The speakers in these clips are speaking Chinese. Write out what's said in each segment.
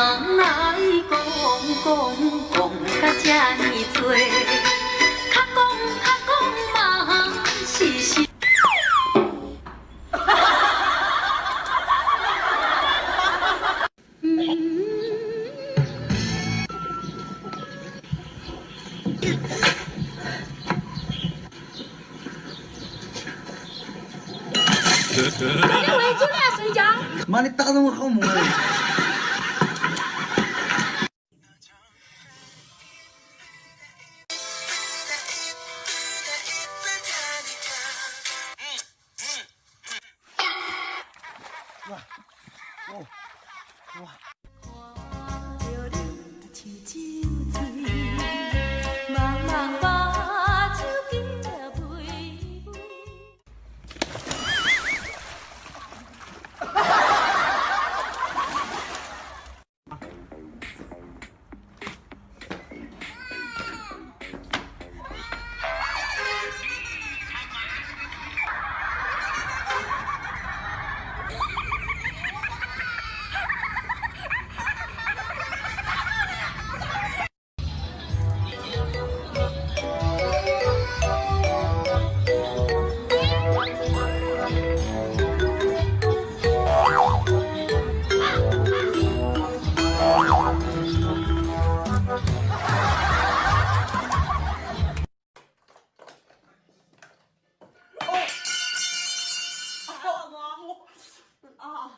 来讲讲讲甲这呢多，较讲较讲嘛是实。大家围住了睡觉。妈，你打得我好！わわわ。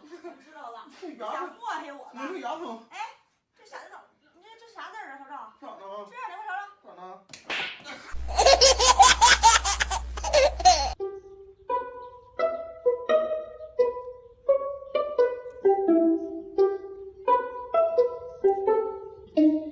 啊，知道了，这想牙祸害我你这呢？牙疼哎，这啥字？你这这啥字啊，瞅瞅，咋的？这样的快瞅瞅。咋的？你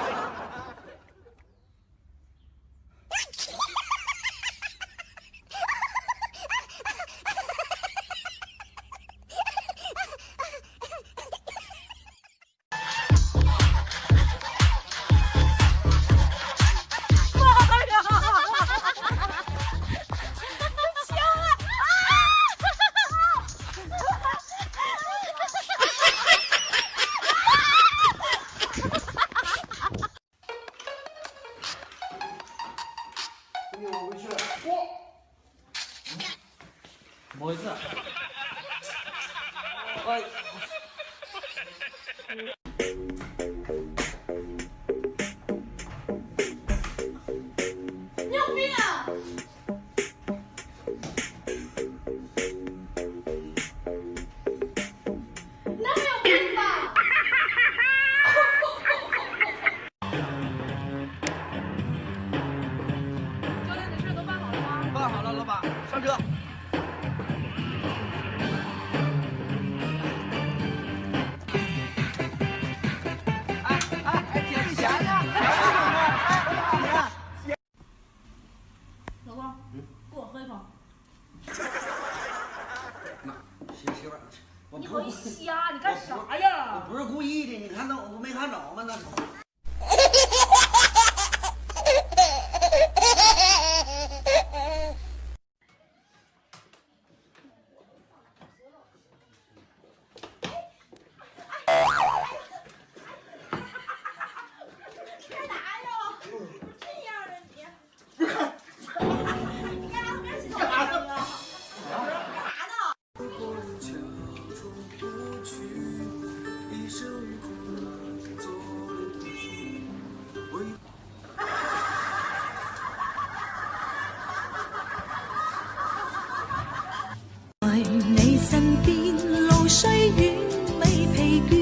怎么回事？哎，你有病啊！你那没有病吧？教练，你事都办好了吗？办好了，老板，上车。啥呀？我不是故意的，你看到我没看着吗？那你身边路虽远未疲倦